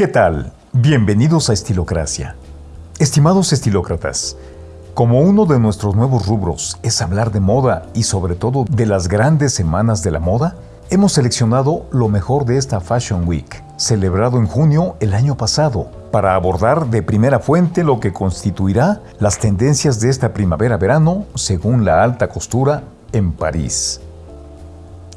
¿Qué tal? Bienvenidos a Estilocracia. Estimados estilócratas, como uno de nuestros nuevos rubros es hablar de moda y sobre todo de las grandes semanas de la moda, hemos seleccionado lo mejor de esta Fashion Week, celebrado en junio el año pasado, para abordar de primera fuente lo que constituirá las tendencias de esta primavera-verano según la alta costura en París.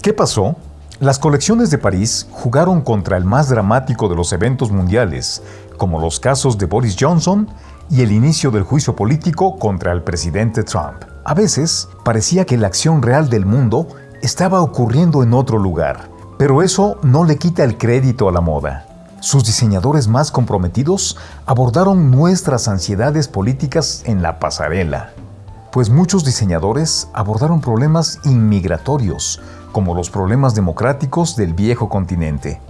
¿Qué pasó? Las colecciones de París jugaron contra el más dramático de los eventos mundiales, como los casos de Boris Johnson y el inicio del juicio político contra el presidente Trump. A veces parecía que la acción real del mundo estaba ocurriendo en otro lugar, pero eso no le quita el crédito a la moda. Sus diseñadores más comprometidos abordaron nuestras ansiedades políticas en la pasarela, pues muchos diseñadores abordaron problemas inmigratorios, como los problemas democráticos del viejo continente.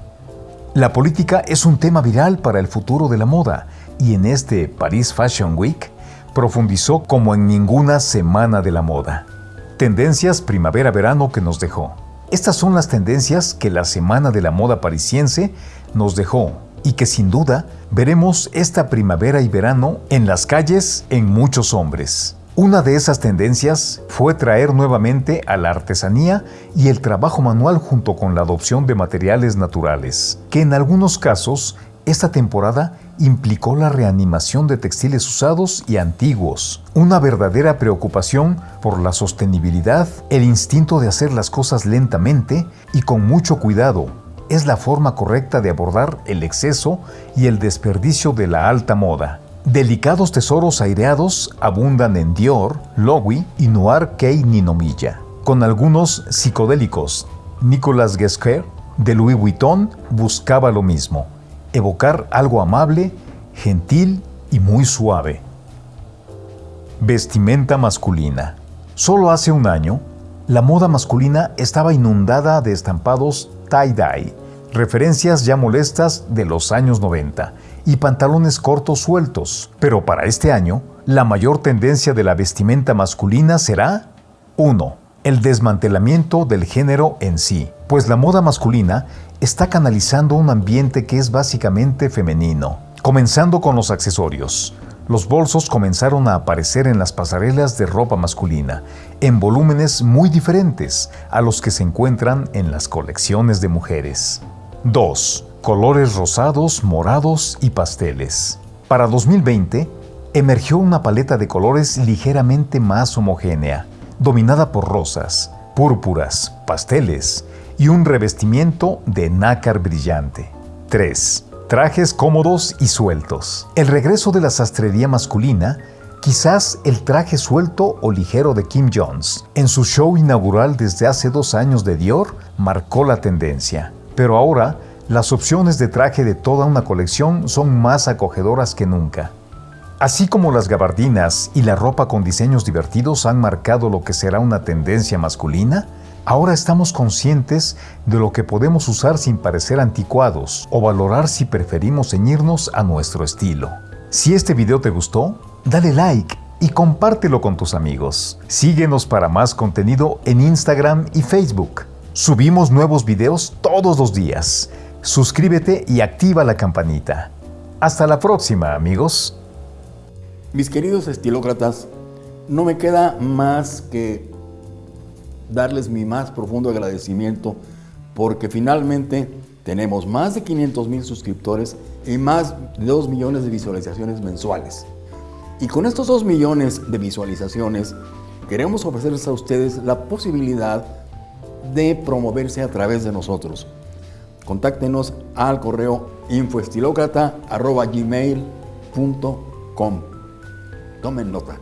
La política es un tema viral para el futuro de la moda y en este Paris Fashion Week profundizó como en ninguna semana de la moda. Tendencias primavera-verano que nos dejó. Estas son las tendencias que la Semana de la Moda Parisiense nos dejó y que sin duda veremos esta primavera y verano en las calles en muchos hombres. Una de esas tendencias fue traer nuevamente a la artesanía y el trabajo manual junto con la adopción de materiales naturales, que en algunos casos esta temporada implicó la reanimación de textiles usados y antiguos, una verdadera preocupación por la sostenibilidad, el instinto de hacer las cosas lentamente y con mucho cuidado. Es la forma correcta de abordar el exceso y el desperdicio de la alta moda. Delicados tesoros aireados abundan en Dior, Lowy y Noir Kei Ninomiya, con algunos psicodélicos. Nicolas Guesquer de Louis Vuitton buscaba lo mismo evocar algo amable, gentil y muy suave. Vestimenta masculina. Solo hace un año, la moda masculina estaba inundada de estampados tie-dye, referencias ya molestas de los años 90, y pantalones cortos sueltos. Pero para este año, la mayor tendencia de la vestimenta masculina será 1. El desmantelamiento del género en sí, pues la moda masculina está canalizando un ambiente que es básicamente femenino, comenzando con los accesorios. Los bolsos comenzaron a aparecer en las pasarelas de ropa masculina, en volúmenes muy diferentes a los que se encuentran en las colecciones de mujeres. 2. Colores rosados, morados y pasteles. Para 2020, emergió una paleta de colores ligeramente más homogénea, dominada por rosas, púrpuras, pasteles, y un revestimiento de nácar brillante. 3. Trajes cómodos y sueltos. El regreso de la sastrería masculina, quizás el traje suelto o ligero de Kim Jones, en su show inaugural desde hace dos años de Dior, marcó la tendencia. Pero ahora, las opciones de traje de toda una colección son más acogedoras que nunca. Así como las gabardinas y la ropa con diseños divertidos han marcado lo que será una tendencia masculina, Ahora estamos conscientes de lo que podemos usar sin parecer anticuados o valorar si preferimos ceñirnos a nuestro estilo. Si este video te gustó, dale like y compártelo con tus amigos. Síguenos para más contenido en Instagram y Facebook. Subimos nuevos videos todos los días. Suscríbete y activa la campanita. Hasta la próxima, amigos. Mis queridos estilócratas, no me queda más que darles mi más profundo agradecimiento porque finalmente tenemos más de 500 mil suscriptores y más de 2 millones de visualizaciones mensuales. Y con estos 2 millones de visualizaciones queremos ofrecerles a ustedes la posibilidad de promoverse a través de nosotros. Contáctenos al correo infoestilocrata.gmail.com Tomen nota.